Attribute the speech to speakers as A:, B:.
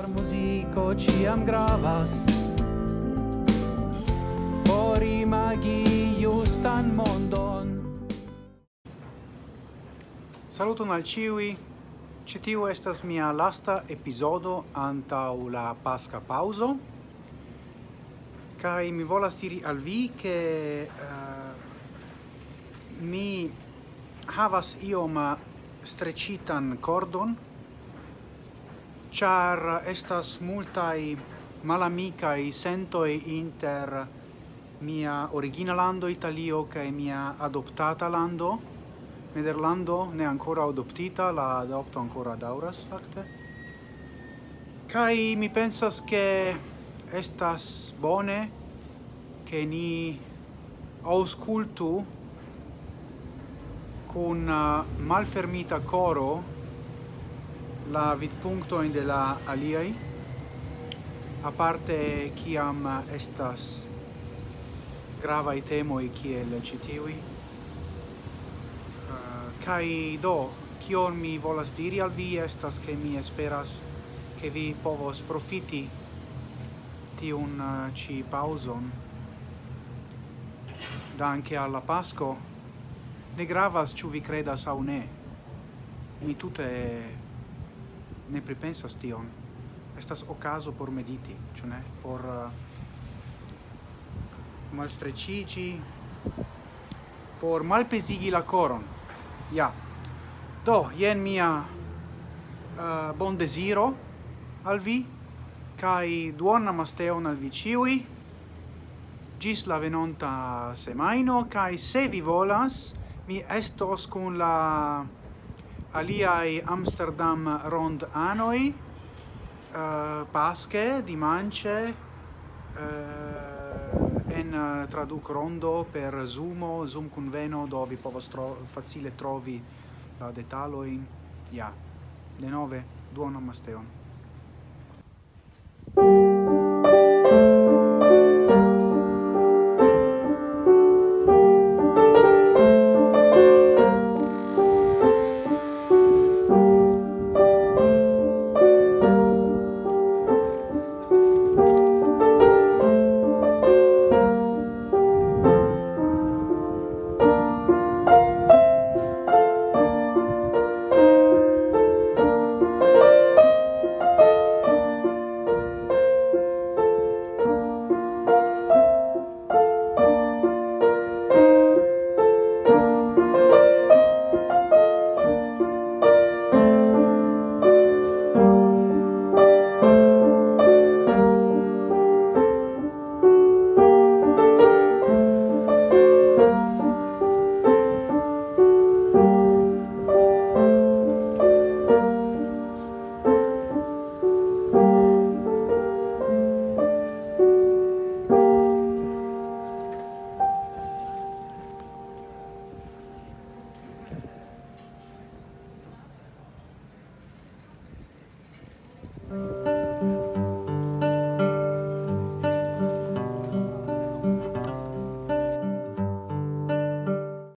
A: Char muziko ciam gravas. Por imagi justan mondon.
B: Saluton al ciui. Ci tiu estas mia lasta episodo antau la pasca pauso. Kai mi volas diri al vi che uh, eh, mi havas ioma strecitan cordon char estas multai malamicae sentoi inter mia origina lando Italio cae mia adoptata lando. Nederlando ne ancora adoptita, la adopto ancora dauras fakte. Kai mi pensas che estas bone che ni auscultu cun malfermita coro la vidpunctoin de la aliai, a parte chi am estas gravae temoi ciel citiui, uh, eh, cae do, cion mi volas diri al vi estas che mi esperas che vi povos profiti tiun eh, uh, ci pauson danke alla pasco ne gravas ciu vi credas au ne. Mi tutte ne pripensas tion. Estas ocaso por mediti, ĉu ne? Por uh, malstrecigi, por malpesigi la coron. Ja. Do, jen mia uh, bon desiro al vi, kai duonna masteon al vi ciui, gis la venonta semaino, kai se vi volas, mi estos cun la aliai Amsterdam rond anoi uh, pasche dimance uh, eh, en uh, traduc rondo per zoom Zoom conveno dovi povos tro facile trovi la uh, detaloin. Ja. Yeah. Le nove, duono masteon.